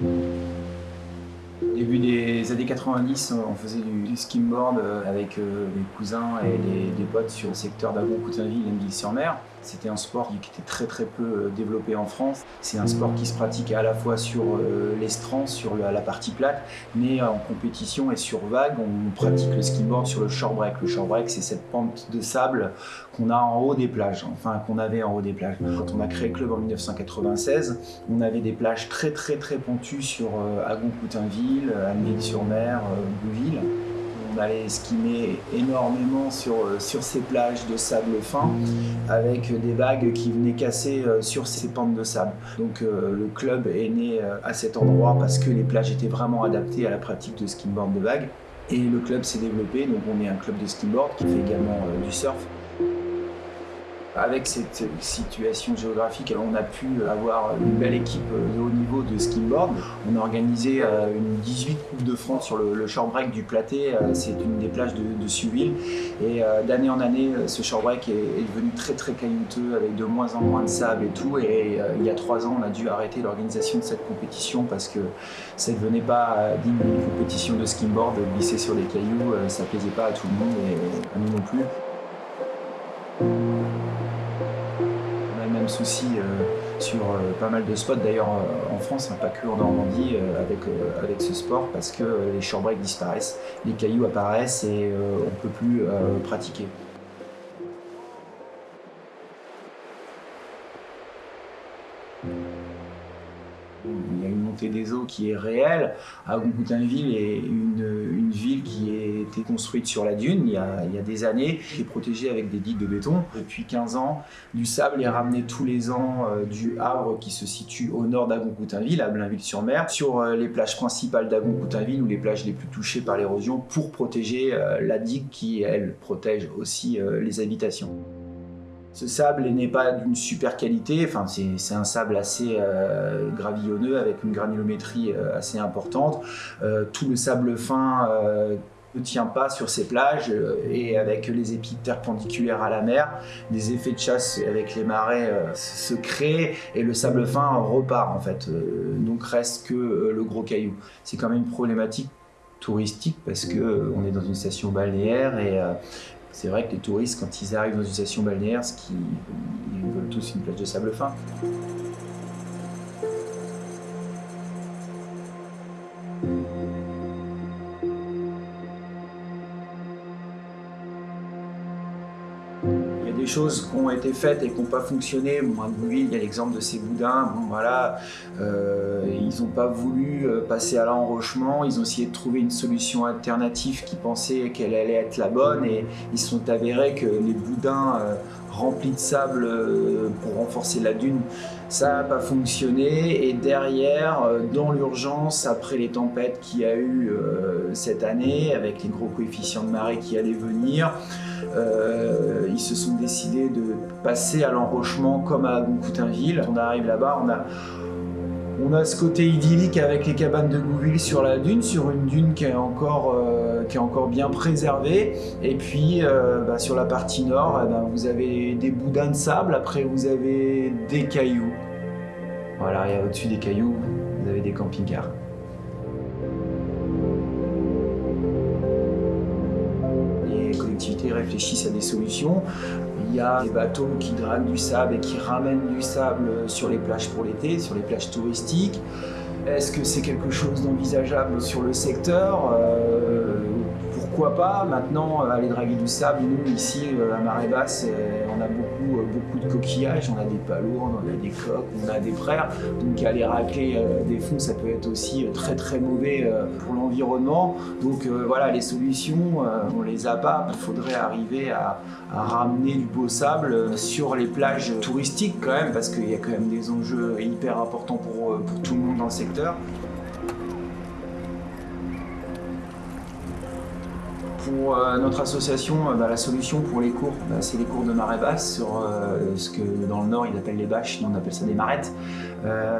Début des années 90, on faisait du, skimboard avec les cousins et les, potes sur le secteur d'Agon-Coutainville et sur mer c'était un sport qui était très très peu euh, développé en France. C'est un sport qui se pratique à la fois sur euh, l'estran, sur la partie plate, mais en compétition et sur vague, on pratique le skimboard sur le short break. Le short break, c'est cette pente de sable qu'on a en haut des plages, enfin qu'on avait en haut des plages. Quand on a créé le club en 1996, on avait des plages très très très pentues sur euh, Agon-Coutainville, sur mer Bouville on allait skimer énormément sur, euh, sur ces plages de sable fin avec des vagues qui venaient casser euh, sur ces pentes de sable. Donc euh, le club est né à cet endroit parce que les plages étaient vraiment adaptées à la pratique de skimboard de vagues. Et le club s'est développé, donc on est un club de skimboard qui fait également du surf. Avec cette situation géographique, on a pu avoir une belle équipe de haut niveau de skimboard. On a organisé euh, une 18 Coupes de France sur le, short break du Platé. Euh, c'est une des plages de, de Suville. Et euh, d'année en année, ce short break est, devenu très très caillouteux avec de moins en moins de sable et tout. Et il y a trois ans, on a dû arrêter l'organisation de cette compétition parce que ça ne devenait pas digne d'une compétition de skimboard. Glisser sur des cailloux, ça plaisait pas à tout le monde et à nous non plus. Souci euh, sur euh, pas mal de spots, d'ailleurs euh, en France, hein, pas que en Normandie, avec, avec ce sport, parce que les short breaks disparaissent, les cailloux apparaissent et on ne peut plus pratiquer. Des eaux qui est réelle. Agon-Coutainville est une, une, ville qui a été construite sur la dune il y, a, il y, a, des années, qui est protégée avec des digues de béton. Depuis 15 ans, du sable est ramené tous les ans euh, du Havre qui se situe au nord d'Agon-Coutainville, à Blainville-sur-Mer, sur euh, les plages principales d'Agon-Coutainville ou les plages les plus touchées par l'érosion pour protéger euh, la digue qui, elle, protège aussi les habitations. Ce sable n'est pas d'une super qualité, enfin, c'est un sable assez euh, gravillonneux avec une granulométrie euh, assez importante. Euh, tout le sable fin ne tient pas sur ces plages et avec les épis perpendiculaires à la mer, des effets de chasse avec les marées se créent et le sable fin repart en fait. donc reste que le gros caillou. C'est quand même une problématique touristique parce que on est dans une station balnéaire et c'est vrai que les touristes, quand ils arrivent dans une station balnéaire, ils veulent tous une plage de sable fin. Choses qui ont été faites et qui n'ont pas fonctionné. Bon, à il y a l'exemple de ces boudins. Bon, voilà, euh, ils n'ont pas voulu euh, passer à l'enrochement. Ils ont essayé de trouver une solution alternative qui pensait qu'elle allait être la bonne et ils sont avérés que les boudins euh, remplis de sable pour renforcer la dune, ça n'a pas fonctionné. Et derrière, dans l'urgence, après les tempêtes qu'il y a eu cette année, avec les gros coefficients de marée qui allaient venir, euh, ils se sont décidés de passer à l'enrochement comme à Coutainville. On arrive là-bas, on a, on a ce côté idyllique avec les cabanes de Gouville sur la dune, sur une dune qui est encore, euh, bien préservée. Et puis euh, bah, sur la partie nord, eh ben, vous avez des boudins de sable, après vous avez des cailloux. Voilà, et au-dessus des cailloux, vous avez des camping-cars. Réfléchissent à des solutions. Il y a des bateaux qui draguent du sable et qui ramènent du sable sur les plages pour l'été, sur les plages touristiques. Est-ce que c'est quelque chose d'envisageable sur le secteur? Euh, Pourquoi pas Maintenant, euh, aller draguer du sable, nous ici euh, à marée basse, on a beaucoup, beaucoup de coquillages, on a des palourdes, on a des coques, on a des frères. Donc aller racler des fonds, ça peut être aussi très très mauvais pour l'environnement. Donc voilà, les solutions, on les a pas. Il faudrait arriver à, ramener du beau sable sur les plages touristiques quand même, parce qu'il y a quand même des enjeux hyper importants pour tout le monde dans le secteur. Pour euh, notre association, euh, bah, la solution pour les cours, bah, c'est les cours de marée basse sur euh, ce que dans le nord ils appellent les bâches, nous on appelle ça des marettes.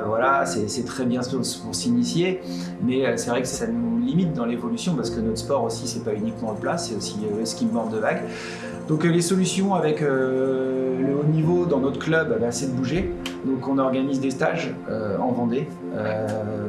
voilà, c'est très bien pour s'initier, mais c'est vrai que ça nous limite dans l'évolution parce que notre sport aussi c'est pas uniquement le plat, c'est aussi le skimboard de vague. Donc les solutions avec le haut niveau dans notre club, bah, c'est de bouger. Donc on organise des stages en Vendée,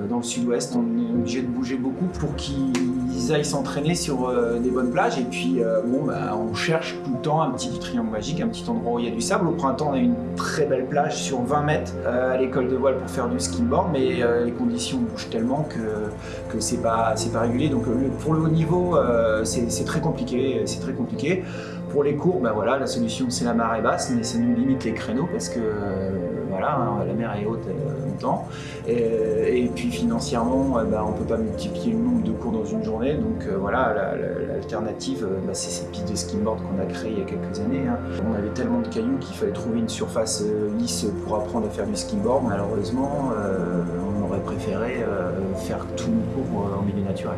dans le sud-ouest. On est obligé de bouger beaucoup pour qu'ils aillent s'entraîner sur des bonnes plages. Et puis bon, bah, on cherche tout le temps un petit triangle magique, un petit endroit où il y a du sable. Au printemps, on a une très belle plage sur 20 mètres à l'école de voile pour faire du skimboard, mais les conditions bougent tellement que, que c'est pas, pas régulier. Donc pour le haut niveau, c'est très compliqué. C'est très compliqué. Pour les cours, ben voilà, la solution c'est la marée basse, mais ça nous limite les créneaux parce que voilà, hein, la mer est haute euh, longtemps. Et, puis financièrement, ben, on ne peut pas multiplier le nombre de cours dans une journée. Donc euh, voilà, l'alternative, ben, c'est cette piste de skimboard qu'on a créée il y a quelques années. Hein. On avait tellement de cailloux qu'il fallait trouver une surface lisse pour apprendre à faire du skimboard. Malheureusement, on aurait préféré faire tout nos cours en milieu naturel.